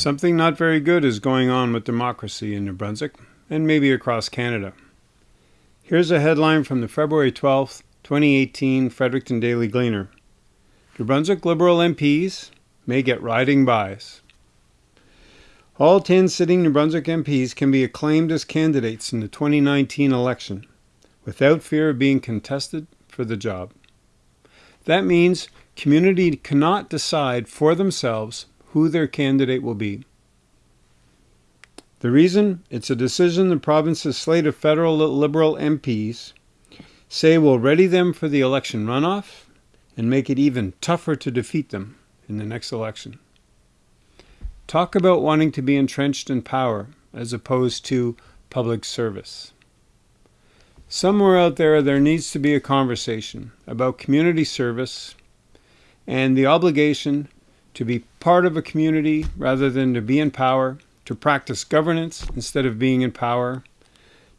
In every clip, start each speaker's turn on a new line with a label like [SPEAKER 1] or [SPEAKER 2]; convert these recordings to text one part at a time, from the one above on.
[SPEAKER 1] Something not very good is going on with democracy in New Brunswick, and maybe across Canada. Here's a headline from the February 12, 2018 Fredericton Daily Gleaner. New Brunswick Liberal MPs may get riding byes. All 10 sitting New Brunswick MPs can be acclaimed as candidates in the 2019 election without fear of being contested for the job. That means community cannot decide for themselves who their candidate will be. The reason? It's a decision the province's slate of federal Liberal MPs say will ready them for the election runoff and make it even tougher to defeat them in the next election. Talk about wanting to be entrenched in power as opposed to public service. Somewhere out there, there needs to be a conversation about community service and the obligation to be part of a community rather than to be in power, to practice governance instead of being in power,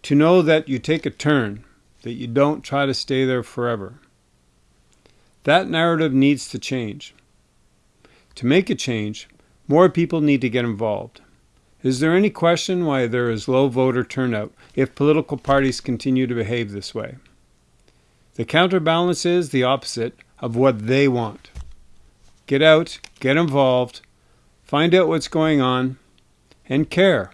[SPEAKER 1] to know that you take a turn, that you don't try to stay there forever. That narrative needs to change. To make a change, more people need to get involved. Is there any question why there is low voter turnout if political parties continue to behave this way? The counterbalance is the opposite of what they want. Get out, get involved, find out what's going on, and care.